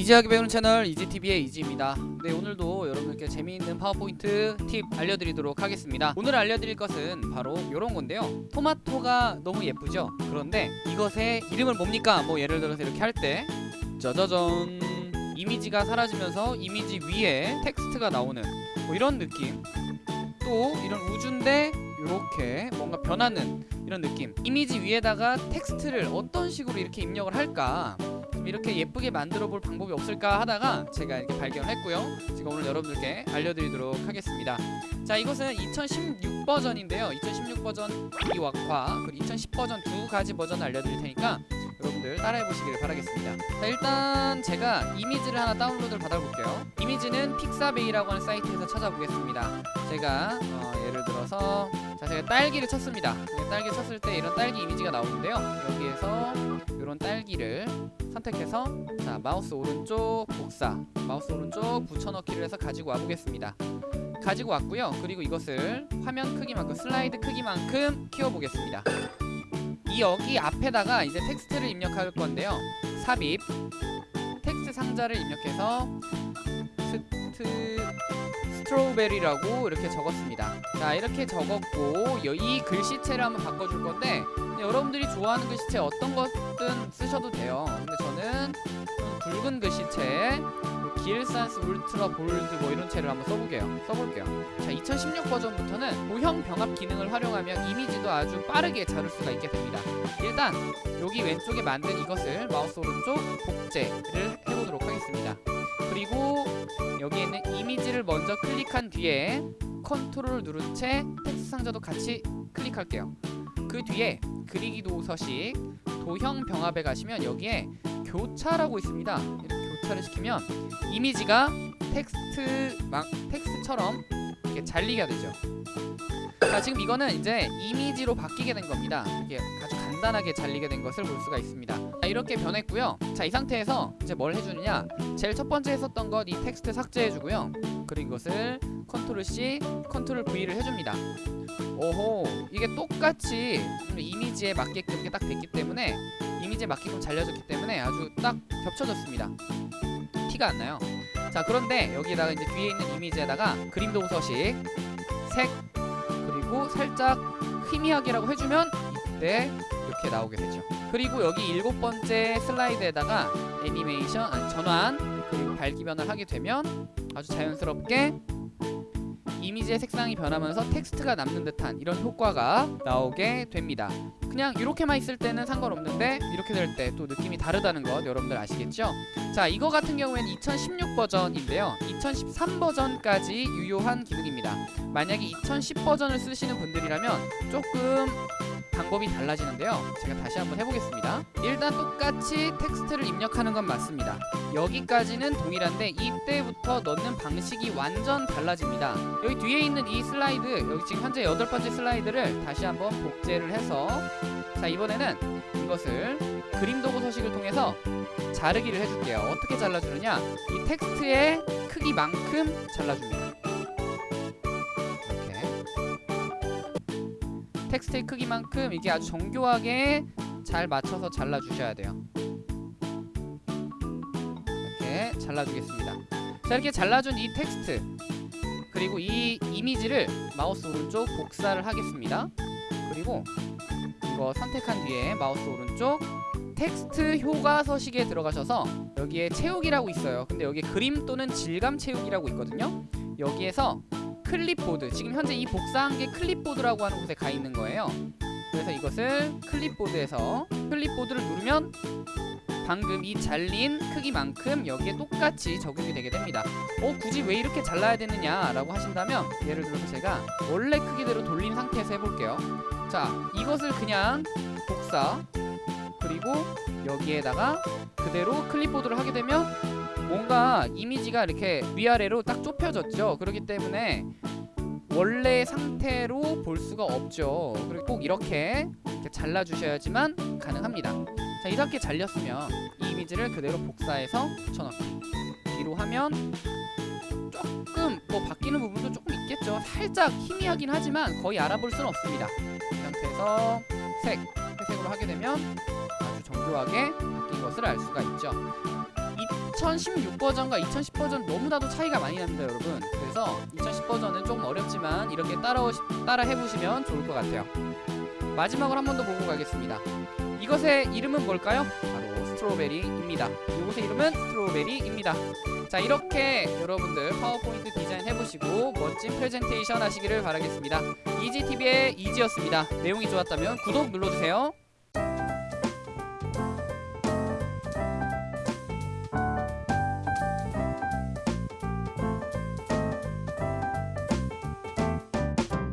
easy하게 배우는 채널 이지TV의 이지입니다. 네 오늘도 여러분께 재미있는 파워포인트 팁 알려드리도록 하겠습니다. 오늘 알려드릴 것은 바로 이런 건데요. 토마토가 너무 예쁘죠? 그런데 이것의 이름을 뭡니까? 뭐 예를 들어서 이렇게 할 때 짜자잔 이미지가 사라지면서 이미지 위에 텍스트가 나오는 뭐 이런 느낌. 또 이런 우주인데 이렇게 뭔가 변하는 이런 느낌. 이미지 위에다가 텍스트를 어떤 식으로 이렇게 입력을 할까? 좀 이렇게 예쁘게 만들어 볼 방법이 없을까 하다가 제가 이렇게 발견했고요. 제가 오늘 여러분들께 알려드리도록 하겠습니다. 자 이것은 2016 버전인데요. 2016 버전 이왁화 그리고 2010 버전 두 가지 버전을 알려드릴 테니까 여러분들 따라해 보시길 바라겠습니다. 자 일단 제가 이미지를 하나 다운로드를 받아볼게요. 이미지는 픽사베이라고 하는 사이트에서 찾아보겠습니다. 제가 어, 예를 들어서 자 제가 딸기를 쳤습니다. 딸기 쳤을 때 이런 딸기 이미지가 나오는데요. 여기에서 이런 딸기를 선택해서 자 마우스 오른쪽 복사 마우스 오른쪽 붙여넣기를 해서 가지고 와보겠습니다. 가지고 왔고요. 그리고 이것을 화면 크기만큼 슬라이드 크기만큼 키워보겠습니다 이 여기 앞에다가 이제 텍스트를 입력할 건데요. 삽입. 텍스트 상자를 입력해서 st- strawberry라고 이렇게 적었습니다. 자 이렇게 적었고 여- 이 글씨체를 한번 바꿔줄 건데 여러분들이 좋아하는 글씨체 어떤 것든 쓰셔도 돼요. 근데 저는 좀 굵은 글씨체 뭐 기일산스 울트라 볼드 뭐 이런 채를 한번 써볼게요. 써볼게요. 자 2016 버전부터는 모형 병합 기능을 활용하면 이미지도 아주 빠르게 자를 수가 있게 됩니다. 일단 여기 왼쪽에 만든 이것을 마우스 오른쪽 복제를 해보도록 하겠습니다. 그리고 여기에 있는 이미지를 먼저 클릭한 뒤에 컨트롤 누른 채 텍스트 상자도 같이 클릭할게요. 그 뒤에 그리기 도구 서식 도형 병합에 가시면 여기에 교차라고 있습니다 교차를 시키면 이미지가 텍스트 막 텍스트처럼 이렇게 잘리게 되죠. 자 지금 이거는 이제 이미지로 바뀌게 된 겁니다. 이게 아주 간단하게 잘리게 된 것을 볼 수가 있습니다. 자, 이렇게 변했고요. 자 이 상태에서 이제 뭘 해주느냐? 제일 첫 번째 했었던 것 이 텍스트 삭제해주고요 그리고 이것을 컨트롤 C 컨트롤 V를 해줍니다. 오호 이게 똑같이 이미지에 맞게끔 딱 됐기 때문에 이미지에 맞게끔 잘려졌기 때문에 아주 딱 겹쳐졌습니다. 티가 안 나요. 자 그런데 여기에다가 이제 뒤에 있는 이미지에다가 그림 도구 서식 색 그리고 살짝 희미하게라고 해주면 이때 이렇게 나오게 되죠. 그리고 여기 일곱 번째 슬라이드에다가 애니메이션 아니 전환 변화를 하게 되면 아주 자연스럽게 이미지의 색상이 변하면서 텍스트가 남는 듯한 이런 효과가 나오게 됩니다. 그냥 이렇게만 있을 때는 상관없는데 이렇게 될 때 또 느낌이 다르다는 것 여러분들 아시겠죠? 자 이거 같은 경우에는 2016 버전인데요. 2013 버전까지 유효한 기능입니다. 만약에 2010 버전을 쓰시는 분들이라면 조금 방법이 달라지는데요. 제가 다시 한번 해보겠습니다. 일단 똑같이 텍스트를 입력하는 건 맞습니다. 여기까지는 동일한데 이때부터 넣는 방식이 완전 달라집니다. 여기 뒤에 있는 이 슬라이드 여기 지금 현재 여덟 번째 슬라이드를 다시 한번 복제를 해서 자 이번에는 이것을 그림 도구 서식을 통해서 자르기를 해줄게요. 어떻게 잘라주느냐? 이 텍스트의 크기만큼 잘라줍니다 텍스트의 크기만큼 이게 아주 정교하게 잘 맞춰서 잘라주셔야 돼요. 이렇게 잘라주겠습니다. 자 이렇게 잘라준 이 텍스트 그리고 이 이미지를 마우스 오른쪽 복사를 하겠습니다. 그리고 이거 선택한 뒤에 마우스 오른쪽 텍스트 효과 서식에 들어가셔서 여기에 채우기라고 있어요. 근데 여기에 그림 또는 질감 채우기라고 있거든요. 여기에서 클립보드. 지금 현재 이 복사한 게 클립보드라고 하는 곳에 가 있는 거예요. 그래서 이것을 클립보드에서 클립보드를 누르면 방금 이 잘린 크기만큼 여기에 똑같이 적용이 되게 됩니다. 어 굳이 왜 이렇게 잘라야 되느냐 라고 하신다면 예를 들어서 제가 원래 크기대로 돌린 상태에서 해볼게요. 자 이것을 그냥 복사 그리고 여기에다가 그대로 클립보드를 하게 되면 뭔가 이미지가 이렇게 위아래로 딱 좁혀졌죠. 그렇기 때문에 원래 상태로 볼 수가 없죠. 그리고 꼭 이렇게, 이렇게 잘라주셔야지만 가능합니다. 자 이렇게 잘렸으면 이 이미지를 그대로 복사해서 붙여넣기. 뒤로 하면 조금 뭐 바뀌는 부분도 조금 있겠죠. 살짝 희미하긴 하지만 거의 알아볼 수는 없습니다. 이 상태에서 색, 회색으로 하게 되면 아주 정교하게 바뀐 것을 알 수가 있죠. 이 2016 버전과 2010 버전 너무나도 차이가 많이 납니다, 여러분. 그래서 2010 버전은 조금 어렵지만 이렇게 따라 따라 해보시면 좋을 것 같아요. 마지막으로 한 번 더 보고 가겠습니다. 이것의 이름은 뭘까요? 바로 strawberry입니다. 이것의 이름은 strawberry입니다. 자 이렇게 여러분들 파워포인트 디자인 해보시고 멋진 프레젠테이션 하시기를 바라겠습니다. 이지TV의 이지였습니다. 내용이 좋았다면 구독 눌러주세요.